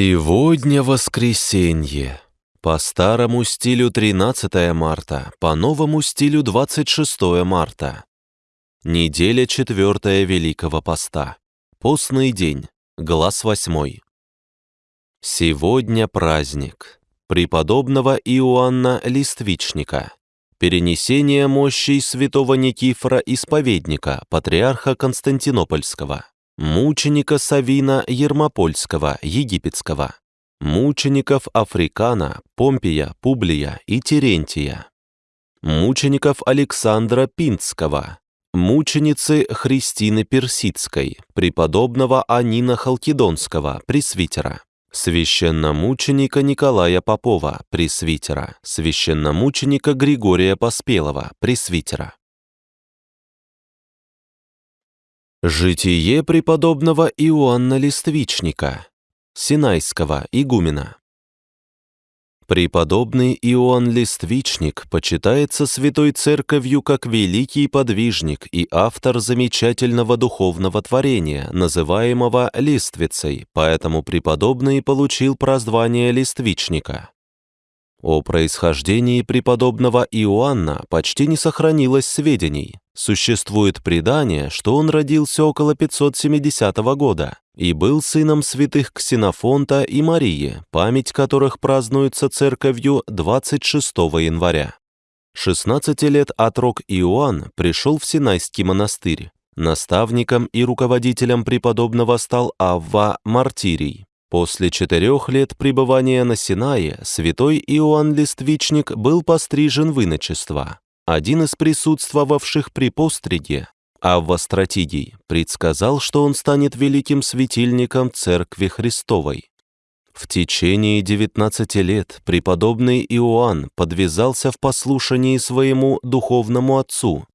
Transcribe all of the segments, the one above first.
Сегодня воскресенье. По старому стилю 13 марта, по новому стилю 26 марта. Неделя четвертая Великого Поста. Постный день. Глаз восьмой. Сегодня праздник. Преподобного Иоанна Листвичника. Перенесение мощей святого Никифора Исповедника, патриарха Константинопольского мученика Савина Ермопольского, египетского, мучеников Африкана, Помпия, Публия и Терентия, мучеников Александра Пинского, мученицы Христины Персидской, преподобного Анина Халкидонского, пресвитера, священномученика Николая Попова, пресвитера, священномученика Григория Поспелого, пресвитера. Житие преподобного Иоанна Листвичника, Синайского игумена. Преподобный Иоанн Листвичник почитается Святой Церковью как великий подвижник и автор замечательного духовного творения, называемого Листвицей, поэтому преподобный получил прозвание Листвичника. О происхождении преподобного Иоанна почти не сохранилось сведений. Существует предание, что он родился около 570 года и был сыном святых Ксенофонта и Марии, память которых празднуется церковью 26 января. 16 лет отрок Иоанн пришел в Синайский монастырь. Наставником и руководителем преподобного стал Авва Мартирий. После четырех лет пребывания на Синае святой Иоанн Листвичник был пострижен в иночество. Один из присутствовавших при постриге, Авва Стратигий, предсказал, что он станет великим светильником Церкви Христовой. В течение 19 лет преподобный Иоанн подвязался в послушании своему духовному отцу,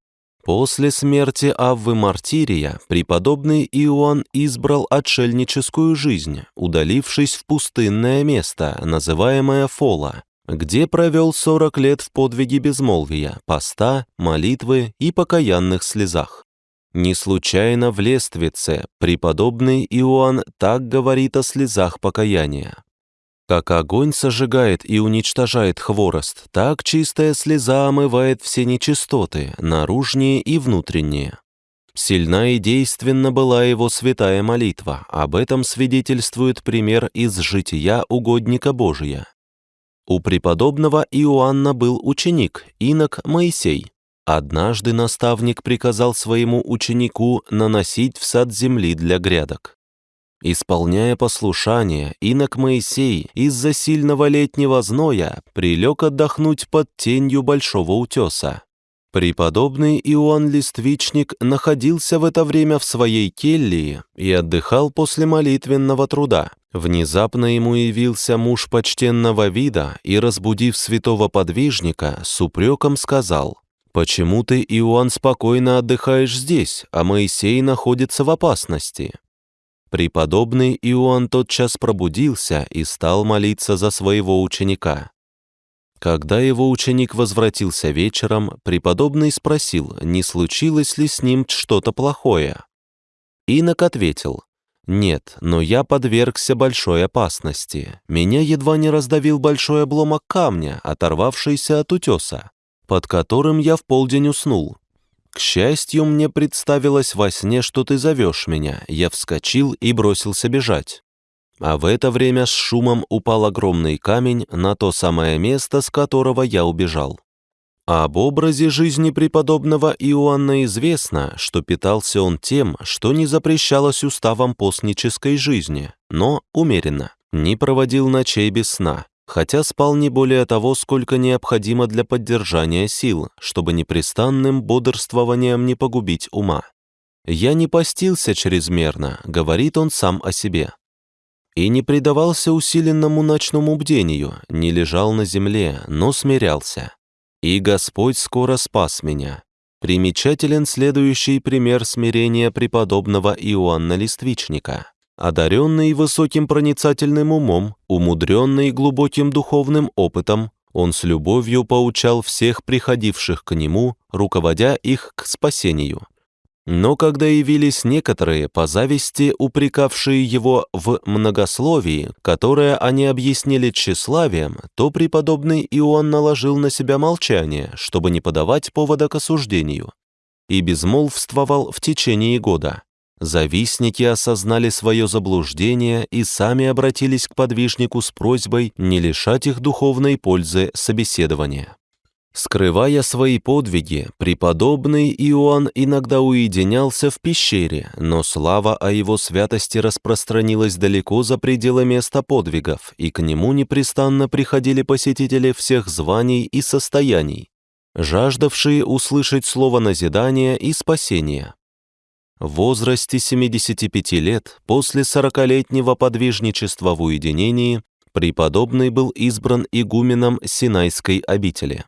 После смерти Аввы Мартирия преподобный Иоанн избрал отшельническую жизнь, удалившись в пустынное место, называемое Фола, где провел 40 лет в подвиге безмолвия, поста, молитвы и покаянных слезах. Не случайно в Лествице преподобный Иоанн так говорит о слезах покаяния. Как огонь сожигает и уничтожает хворост, так чистая слеза омывает все нечистоты, наружние и внутренние. Сильна и действенна была его святая молитва, об этом свидетельствует пример из жития угодника Божия. У преподобного Иоанна был ученик, инок Моисей. Однажды наставник приказал своему ученику наносить в сад земли для грядок. Исполняя послушание, инок Моисей из-за сильного летнего зноя прилег отдохнуть под тенью большого утеса. Преподобный Иоанн Листвичник находился в это время в своей келье и отдыхал после молитвенного труда. Внезапно ему явился муж почтенного вида и, разбудив святого подвижника, с упреком сказал, «Почему ты, Иоанн, спокойно отдыхаешь здесь, а Моисей находится в опасности?» Преподобный Иоанн тотчас пробудился и стал молиться за своего ученика. Когда его ученик возвратился вечером, преподобный спросил, не случилось ли с ним что-то плохое. Инок ответил, «Нет, но я подвергся большой опасности. Меня едва не раздавил большой обломок камня, оторвавшийся от утеса, под которым я в полдень уснул. К счастью, мне представилось во сне, что ты зовешь меня. Я вскочил и бросился бежать. А в это время с шумом упал огромный камень на то самое место, с которого я убежал. Об образе жизни преподобного Иоанна известно, что питался он тем, что не запрещалось уставом постнической жизни, но умеренно, не проводил ночей без сна, хотя спал не более того, сколько необходимо для поддержания сил, чтобы непрестанным бодрствованием не погубить ума. «Я не постился чрезмерно», — говорит он сам о себе. И не предавался усиленному ночному бдению, не лежал на земле, но смирялся. И Господь скоро спас меня. Примечателен следующий пример смирения преподобного Иоанна Листвичника. Одаренный высоким проницательным умом, умудренный глубоким духовным опытом, он с любовью поучал всех приходивших к нему, руководя их к спасению. Но когда явились некоторые, по зависти упрекавшие его в многословии, которое они объяснили тщеславием, то преподобный Иоанн наложил на себя молчание, чтобы не подавать повода к осуждению, и безмолвствовал в течение года. Завистники осознали свое заблуждение и сами обратились к подвижнику с просьбой не лишать их духовной пользы собеседования. Скрывая свои подвиги, преподобный Иоанн иногда уединялся в пещере, но слава о его святости распространилась далеко за пределы места подвигов, и к нему непрестанно приходили посетители всех званий и состояний, жаждавшие услышать слово назидания и спасения. В возрасте 75 лет, после 40-летнего подвижничества в уединении, преподобный был избран игуменом Синайской обители.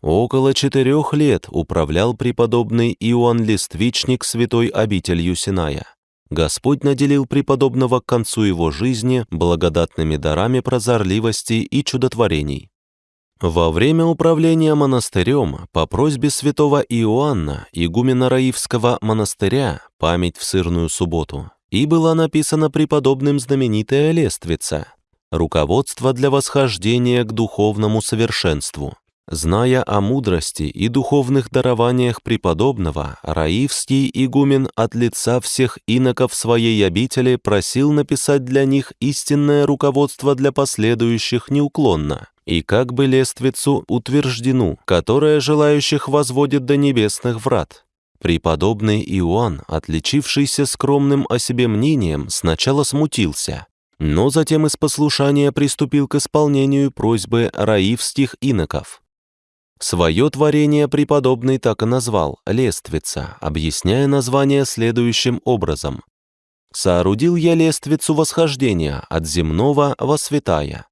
Около четырех лет управлял преподобный Иоанн Листвичник святой обителью Синая. Господь наделил преподобного к концу его жизни благодатными дарами прозорливости и чудотворений. Во время управления монастырем по просьбе святого Иоанна, игумена Раивского монастыря, память в сырную субботу, и была написана преподобным знаменитая лествица «Руководство для восхождения к духовному совершенству». Зная о мудрости и духовных дарованиях преподобного, Раивский игумен от лица всех иноков своей обители просил написать для них истинное руководство для последующих неуклонно, и как бы лествицу утверждену, которая желающих возводит до небесных врат. Преподобный Иоанн, отличившийся скромным о себе мнением, сначала смутился, но затем из послушания приступил к исполнению просьбы раивских иноков. Свое творение преподобный так и назвал «лествица», объясняя название следующим образом. «Соорудил я лествицу восхождения от земного во святая,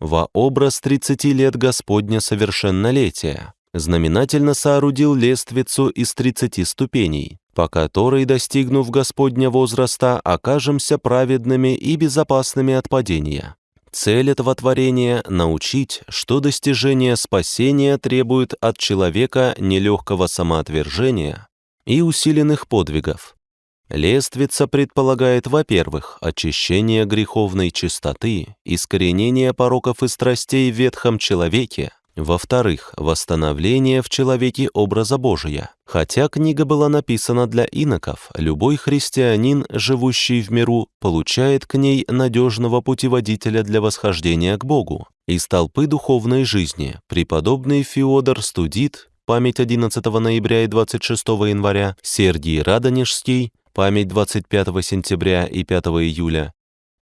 во образ 30 лет Господня совершеннолетия, знаменательно соорудил лествицу из 30 ступеней, по которой, достигнув Господня возраста, окажемся праведными и безопасными от падения. Цель этого творения — научить, что достижение спасения требует от человека нелегкого самоотвержения и усиленных подвигов, Лествица предполагает, во-первых, очищение греховной чистоты, искоренение пороков и страстей в ветхом человеке, во-вторых, восстановление в человеке образа Божия. Хотя книга была написана для иноков, любой христианин, живущий в миру, получает к ней надежного путеводителя для восхождения к Богу. Из толпы духовной жизни преподобный Феодор Студит, память 11 ноября и 26 января, Сергий Радонежский, память 25 сентября и 5 июля,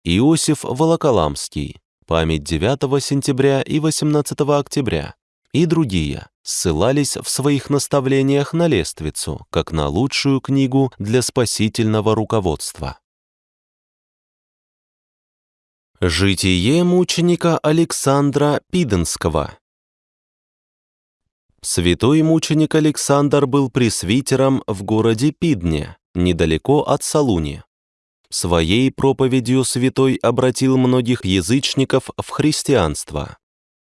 Иосиф Волоколамский, память 9 сентября и 18 октября, и другие ссылались в своих наставлениях на лествицу, как на лучшую книгу для спасительного руководства. Житие мученика Александра Пиденского Святой мученик Александр был пресвитером в городе Пидне, недалеко от Салуни. Своей проповедью святой обратил многих язычников в христианство.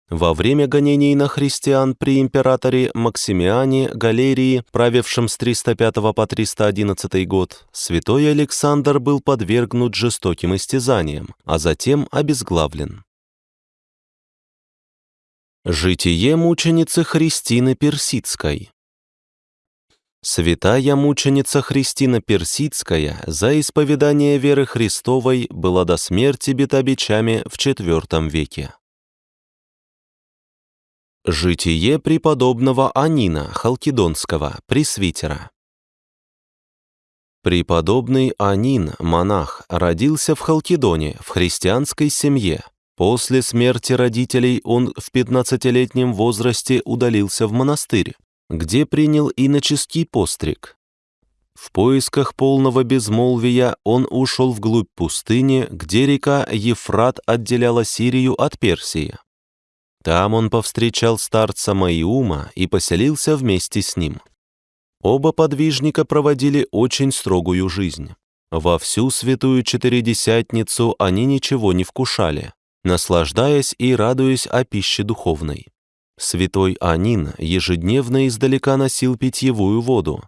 Во время гонений на христиан при императоре Максимиане Галерии, правившем с 305 по 311 год, святой Александр был подвергнут жестоким истязаниям, а затем обезглавлен. Житие мученицы Христины Персидской Святая мученица Христина Персидская за исповедание веры Христовой была до смерти бита бичами в IV веке. Житие преподобного Анина Халкидонского, пресвитера. Преподобный Анин, монах, родился в Халкидоне, в христианской семье. После смерти родителей он в 15-летнем возрасте удалился в монастырь, где принял иноческий постриг. В поисках полного безмолвия он ушел вглубь пустыни, где река Ефрат отделяла Сирию от Персии. Там он повстречал старца Маиума и поселился вместе с ним. Оба подвижника проводили очень строгую жизнь. Во всю святую Четыредесятницу они ничего не вкушали, наслаждаясь и радуясь о пище духовной. Святой Анин ежедневно издалека носил питьевую воду.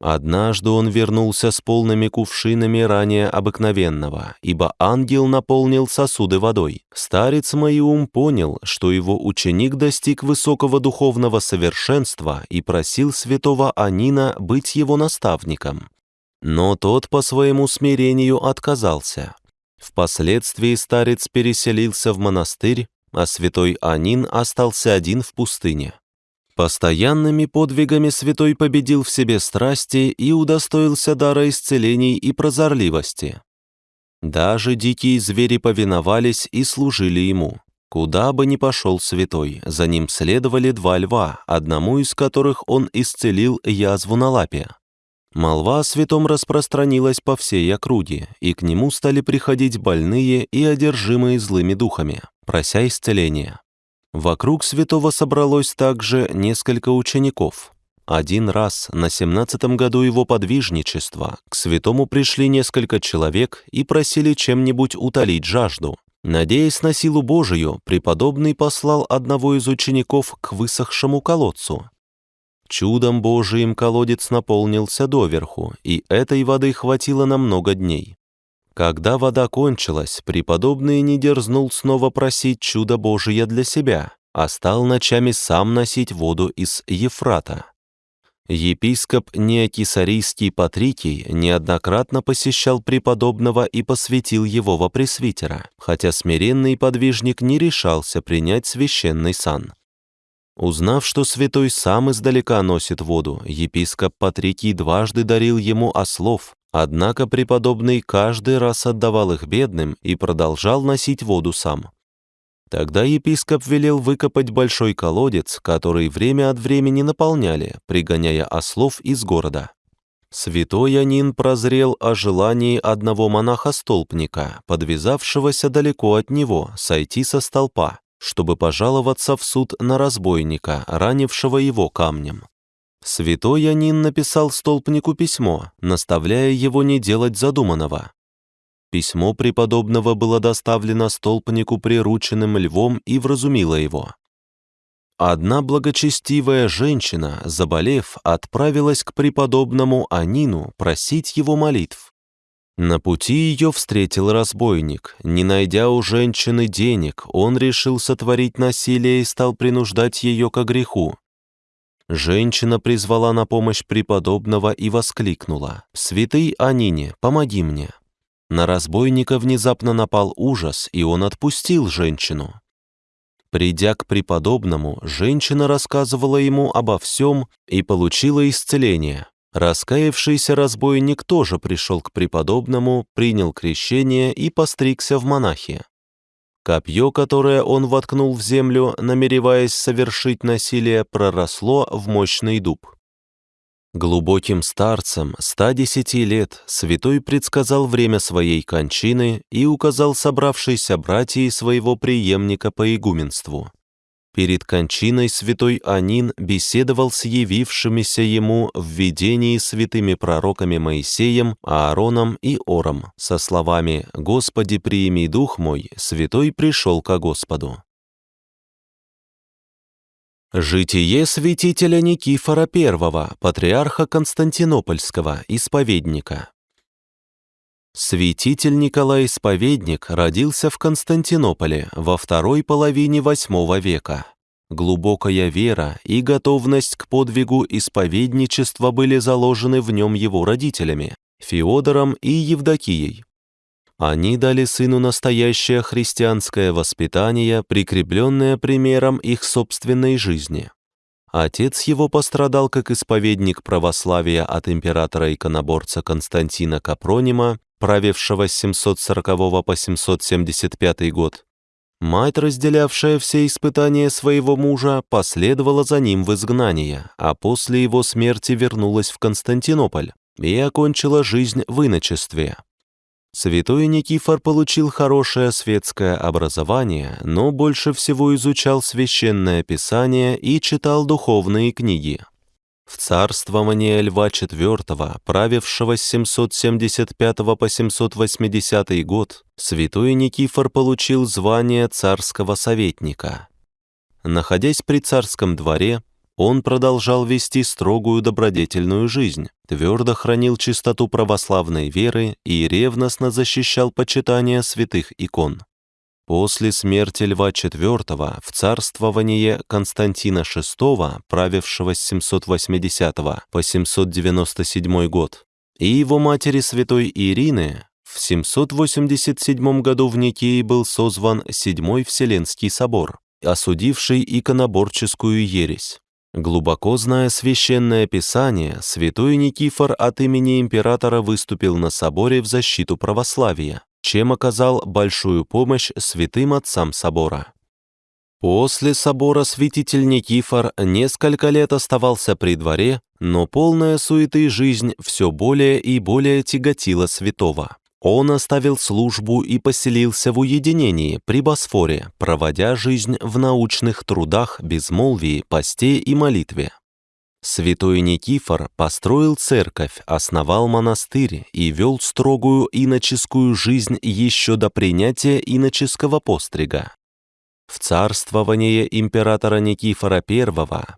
Однажды он вернулся с полными кувшинами ранее обыкновенного, ибо ангел наполнил сосуды водой. Старец Маиум понял, что его ученик достиг высокого духовного совершенства и просил святого Анина быть его наставником. Но тот по своему смирению отказался. Впоследствии старец переселился в монастырь, а святой Анин остался один в пустыне. Постоянными подвигами святой победил в себе страсти и удостоился дара исцелений и прозорливости. Даже дикие звери повиновались и служили ему. Куда бы ни пошел святой, за ним следовали два льва, одному из которых он исцелил язву на лапе. Молва о святом распространилась по всей округе, и к нему стали приходить больные и одержимые злыми духами, прося исцеления. Вокруг святого собралось также несколько учеников. Один раз на семнадцатом году его подвижничества к святому пришли несколько человек и просили чем-нибудь утолить жажду. Надеясь на силу Божию, преподобный послал одного из учеников к высохшему колодцу. Чудом Божиим колодец наполнился доверху, и этой воды хватило на много дней. Когда вода кончилась, преподобный не дерзнул снова просить чудо Божие для себя, а стал ночами сам носить воду из Ефрата. Епископ Неокисарийский Патрикий неоднократно посещал преподобного и посвятил его во пресвитера, хотя смиренный подвижник не решался принять священный сан. Узнав, что святой сам издалека носит воду, епископ Патрикий дважды дарил ему ослов, Однако преподобный каждый раз отдавал их бедным и продолжал носить воду сам. Тогда епископ велел выкопать большой колодец, который время от времени наполняли, пригоняя ослов из города. Святой Анин прозрел о желании одного монаха-столпника, подвязавшегося далеко от него, сойти со столпа, чтобы пожаловаться в суд на разбойника, ранившего его камнем. Святой Янин написал столпнику письмо, наставляя его не делать задуманного. Письмо преподобного было доставлено столпнику прирученным львом и вразумило его. Одна благочестивая женщина, заболев, отправилась к преподобному Анину просить его молитв. На пути ее встретил разбойник. Не найдя у женщины денег, он решил сотворить насилие и стал принуждать ее к греху. Женщина призвала на помощь преподобного и воскликнула «Святый Анине, помоги мне!» На разбойника внезапно напал ужас, и он отпустил женщину. Придя к преподобному, женщина рассказывала ему обо всем и получила исцеление. Раскаявшийся разбойник тоже пришел к преподобному, принял крещение и постригся в монахи. Копье, которое он воткнул в землю, намереваясь совершить насилие, проросло в мощный дуб. Глубоким старцем 110 лет святой предсказал время своей кончины и указал собравшейся братьей своего преемника по игуменству. Перед кончиной святой Анин беседовал с явившимися ему в видении святыми пророками Моисеем, Аароном и Ором со словами «Господи, приими дух мой, святой пришел ко Господу». Житие святителя Никифора I, патриарха Константинопольского, исповедника. Святитель Николай Исповедник родился в Константинополе во второй половине VIII века. Глубокая вера и готовность к подвигу исповедничества были заложены в нем его родителями, Феодором и Евдокией. Они дали сыну настоящее христианское воспитание, прикрепленное примером их собственной жизни. Отец его пострадал как исповедник православия от императора-иконоборца Константина Капронима правившего с 740 по 775 год. Мать, разделявшая все испытания своего мужа, последовала за ним в изгнание, а после его смерти вернулась в Константинополь и окончила жизнь в иночестве. Святой Никифор получил хорошее светское образование, но больше всего изучал священное писание и читал духовные книги. В царствование Льва IV, правившего с 775 по 780 год, святой Никифор получил звание царского советника. Находясь при царском дворе, он продолжал вести строгую добродетельную жизнь, твердо хранил чистоту православной веры и ревностно защищал почитание святых икон. После смерти Льва IV в царствование Константина VI, правившего с 780 по 797 год, и его матери святой Ирины, в 787 году в Никее был созван Седьмой Вселенский собор, осудивший иконоборческую ересь. Глубоко зная священное писание, святой Никифор от имени императора выступил на соборе в защиту православия, чем оказал большую помощь святым отцам собора. После собора святитель Никифор несколько лет оставался при дворе, но полная суеты жизнь все более и более тяготила святого. Он оставил службу и поселился в уединении при Босфоре, проводя жизнь в научных трудах, безмолвии, посте и молитве. Святой Никифор построил церковь, основал монастырь и вел строгую иноческую жизнь еще до принятия иноческого пострига. В царствование императора Никифора I,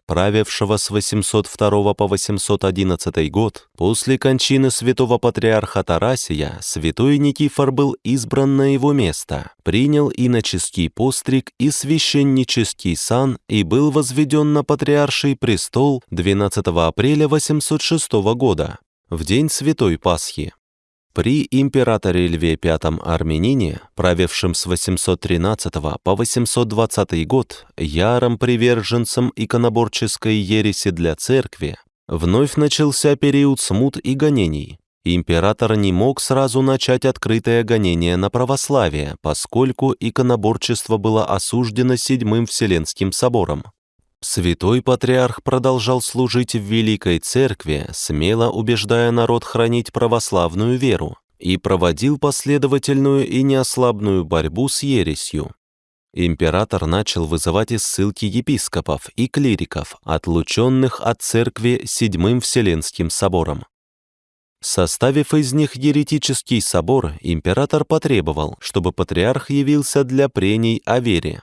правившего с 802 по 811 год, после кончины святого патриарха Тарасия, святой Никифор был избран на его место, принял иноческий постриг и священнический сан и был возведен на патриарший престол 12 апреля 806 года, в день Святой Пасхи. При императоре Льве V Армянине, правившем с 813 по 820 год, ярым приверженцем иконоборческой ереси для церкви, вновь начался период смут и гонений. Император не мог сразу начать открытое гонение на православие, поскольку иконоборчество было осуждено Седьмым Вселенским собором. Святой Патриарх продолжал служить в Великой Церкви, смело убеждая народ хранить православную веру, и проводил последовательную и неослабную борьбу с ересью. Император начал вызывать из ссылки епископов и клириков, отлученных от церкви Седьмым Вселенским собором. Составив из них еретический собор, император потребовал, чтобы патриарх явился для прений о вере.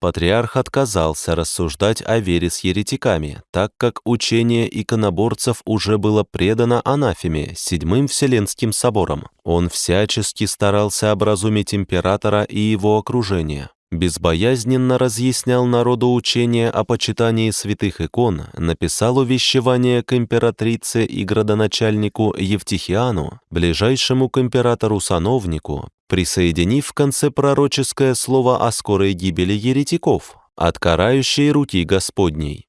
Патриарх отказался рассуждать о вере с еретиками, так как учение иконоборцев уже было предано анафеме, Седьмым Вселенским собором. Он всячески старался образумить императора и его окружение безбоязненно разъяснял народу учение о почитании святых икон, написал увещевание к императрице и градоначальнику Евтихиану, ближайшему к императору-сановнику, присоединив в конце пророческое слово о скорой гибели еретиков, от карающей руки Господней.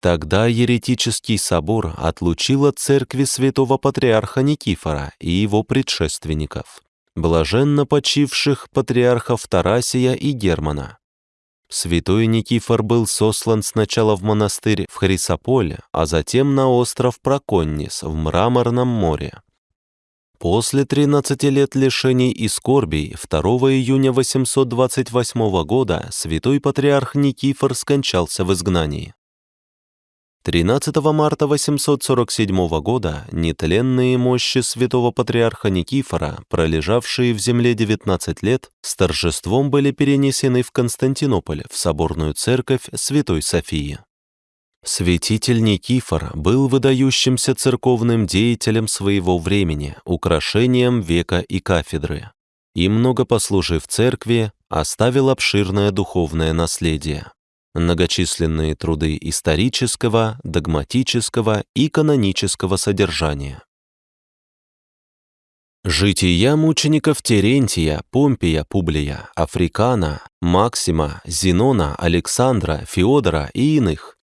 Тогда еретический собор отлучил от церкви святого патриарха Никифора и его предшественников блаженно почивших патриархов Тарасия и Германа. Святой Никифор был сослан сначала в монастырь в Хрисополе, а затем на остров Проконнис в Мраморном море. После 13 лет лишений и скорбей 2 июня 828 года святой патриарх Никифор скончался в изгнании. 13 марта 847 года нетленные мощи святого патриарха Никифора, пролежавшие в земле 19 лет, с торжеством были перенесены в Константинополь, в соборную церковь Святой Софии. Святитель Никифор был выдающимся церковным деятелем своего времени, украшением века и кафедры. И много послужив церкви, оставил обширное духовное наследие многочисленные труды исторического, догматического и канонического содержания. Жития мучеников Терентия, Помпия, Публия, Африкана, Максима, Зенона, Александра, Феодора и иных.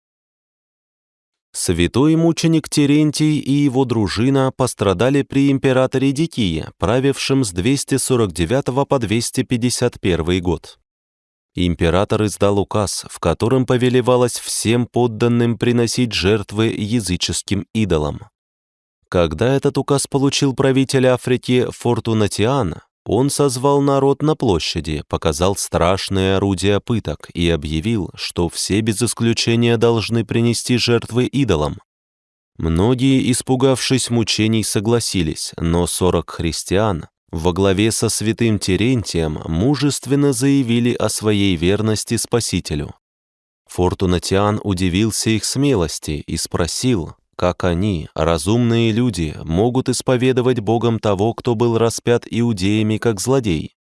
Святой мученик Терентий и его дружина пострадали при императоре Дикие, правившем с 249 по 251 год. Император издал указ, в котором повелевалось всем подданным приносить жертвы языческим идолам. Когда этот указ получил правитель Африки Фортунатиан, он созвал народ на площади, показал страшные орудия пыток и объявил, что все без исключения должны принести жертвы идолам. Многие, испугавшись мучений, согласились, но сорок христиан, во главе со святым Терентием мужественно заявили о своей верности Спасителю. Фортунатиан удивился их смелости и спросил, как они, разумные люди, могут исповедовать Богом того, кто был распят иудеями как злодей.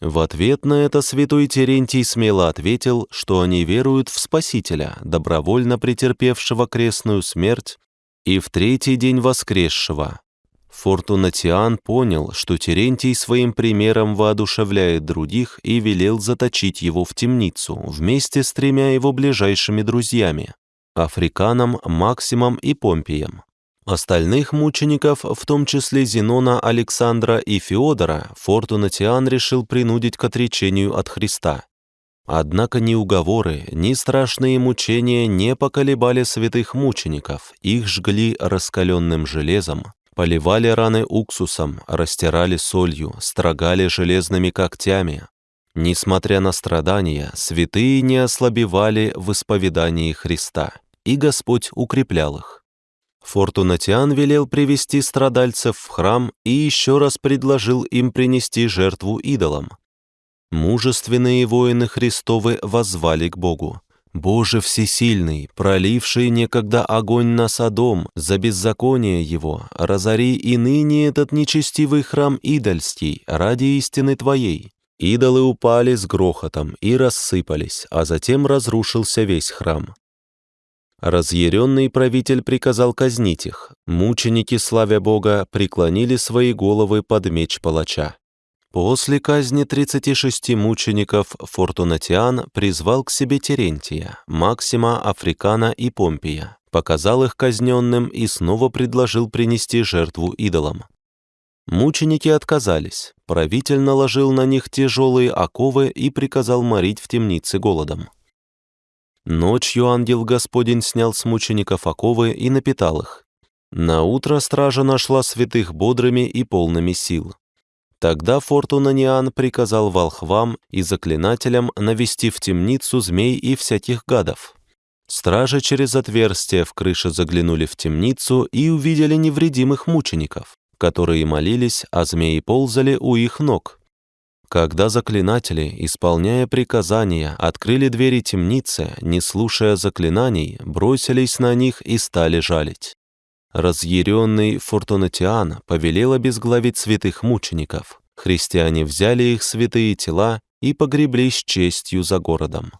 В ответ на это святой Терентий смело ответил, что они веруют в Спасителя, добровольно претерпевшего крестную смерть и в третий день воскресшего. Фортунатиан понял, что Терентий своим примером воодушевляет других и велел заточить его в темницу вместе с тремя его ближайшими друзьями – Африканом, Максимом и Помпием. Остальных мучеников, в том числе Зенона, Александра и Феодора, Фортунатиан решил принудить к отречению от Христа. Однако ни уговоры, ни страшные мучения не поколебали святых мучеников, их жгли раскаленным железом, поливали раны уксусом, растирали солью, строгали железными когтями. Несмотря на страдания, святые не ослабевали в исповедании Христа, и Господь укреплял их. Фортунатиан велел привести страдальцев в храм и еще раз предложил им принести жертву идолам. Мужественные воины Христовы воззвали к Богу. «Боже всесильный, проливший некогда огонь на Содом за беззаконие его, разори и ныне этот нечестивый храм идольский ради истины Твоей». Идолы упали с грохотом и рассыпались, а затем разрушился весь храм. Разъяренный правитель приказал казнить их. Мученики, славя Бога, преклонили свои головы под меч палача. После казни 36 мучеников Фортунатиан призвал к себе Терентия, Максима, Африкана и Помпия, показал их казненным и снова предложил принести жертву идолам. Мученики отказались, правитель наложил на них тяжелые оковы и приказал морить в темнице голодом. Ночью ангел Господень снял с мучеников оковы и напитал их. На утро стража нашла святых бодрыми и полными сил. Тогда Фортунаниан приказал волхвам и заклинателям навести в темницу змей и всяких гадов. Стражи через отверстие в крыше заглянули в темницу и увидели невредимых мучеников, которые молились, а змеи ползали у их ног. Когда заклинатели, исполняя приказания, открыли двери темницы, не слушая заклинаний, бросились на них и стали жалить. Разъяренный Фортунатиан повелел обезглавить святых мучеников. Христиане взяли их святые тела и погребли с честью за городом.